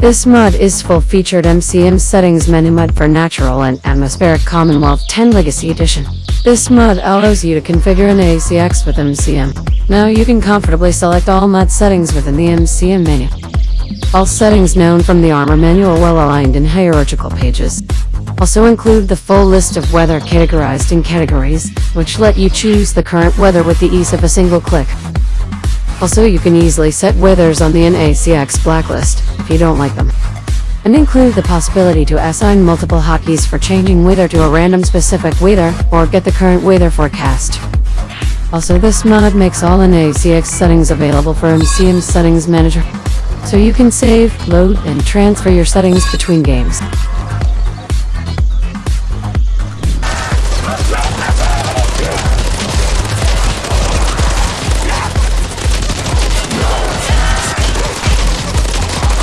This mod is full-featured MCM settings menu mod for Natural and Atmospheric Commonwealth 10 Legacy Edition. This mod allows you to configure NACX with MCM. Now you can comfortably select all mod settings within the MCM menu. All settings known from the armor menu are well aligned in hierarchical pages. Also include the full list of weather categorized in categories, which let you choose the current weather with the ease of a single click. Also you can easily set weathers on the NACX blacklist, if you don't like them. And include the possibility to assign multiple hotkeys for changing weather to a random specific weather, or get the current weather forecast. Also this mod makes all NACX settings available for MCM Settings Manager, so you can save, load, and transfer your settings between games.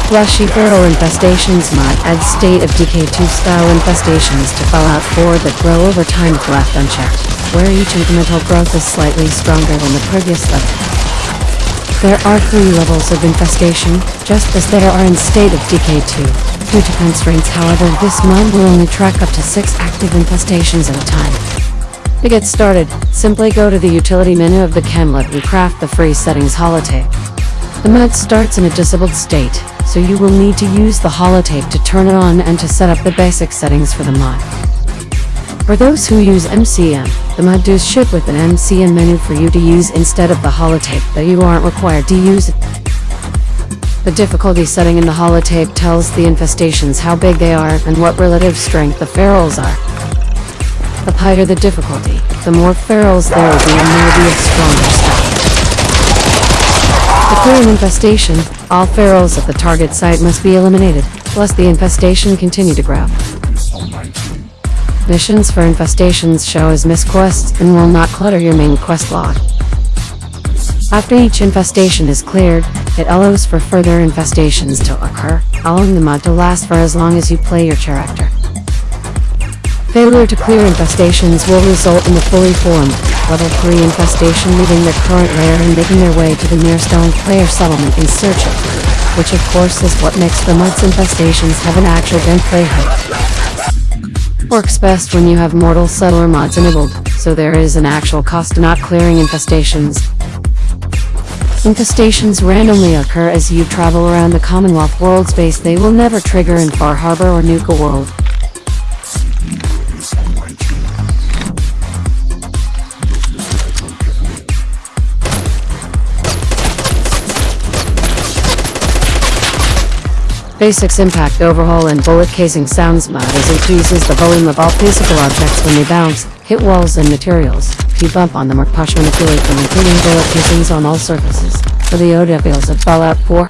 Flashy Feral Infestations mod adds State of Decay 2 style infestations to Fallout 4 that grow over time if left unchecked, where each incremental growth is slightly stronger than the previous level. There are three levels of infestation, just as there are in State of Decay 2. Due to constraints however, this mod will only track up to six active infestations at a time. To get started, simply go to the utility menu of the Camlet and craft the free settings holotape. The mod starts in a disabled state, so you will need to use the holotape to turn it on and to set up the basic settings for the mod. For those who use MCM, the mod does ship with an MCM menu for you to use instead of the holotape, but you aren't required to use it. The difficulty setting in the holotape tells the infestations how big they are and what relative strength the ferals are. The higher the difficulty, the more ferals there will be and they will be stuff. Clear an infestation, all ferals at the target site must be eliminated, lest the infestation continue to grow. Missions for infestations show as misc quests and will not clutter your main quest log. After each infestation is cleared, it allows for further infestations to occur, allowing the mod to last for as long as you play your character. Failure to clear infestations will result in a fully formed, level 3 infestation leaving their current lair and making their way to the Mirestone player settlement in search of which of course is what makes the mod's infestations have an actual gameplay hook. Works best when you have Mortal Settler mods enabled, so there is an actual cost to not clearing infestations. Infestations randomly occur as you travel around the Commonwealth world space they will never trigger in Far Harbor or Nuka World. Basics Impact Overhaul and Bullet Casing Sounds mod as increases the volume of all physical objects when they bounce, hit walls and materials. If you bump on them or push manipulate them including bullet casings on all surfaces. For the audiophiles of Fallout 4.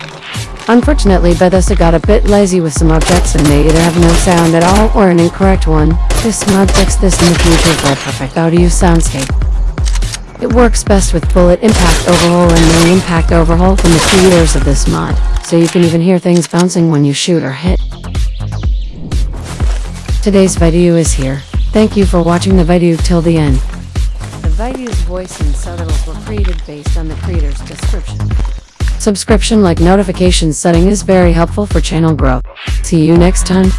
Unfortunately, Bethesda got a bit lazy with some objects and they either have no sound at all or an incorrect one. This mod fixed this in the future for a perfect audio soundscape. It works best with Bullet Impact Overhaul and the Impact Overhaul from the creators of this mod so you can even hear things bouncing when you shoot or hit. Today's video is here. Thank you for watching the video till the end. The video's voice and subtitles were created based on the creator's description. Subscription like notification setting is very helpful for channel growth. See you next time.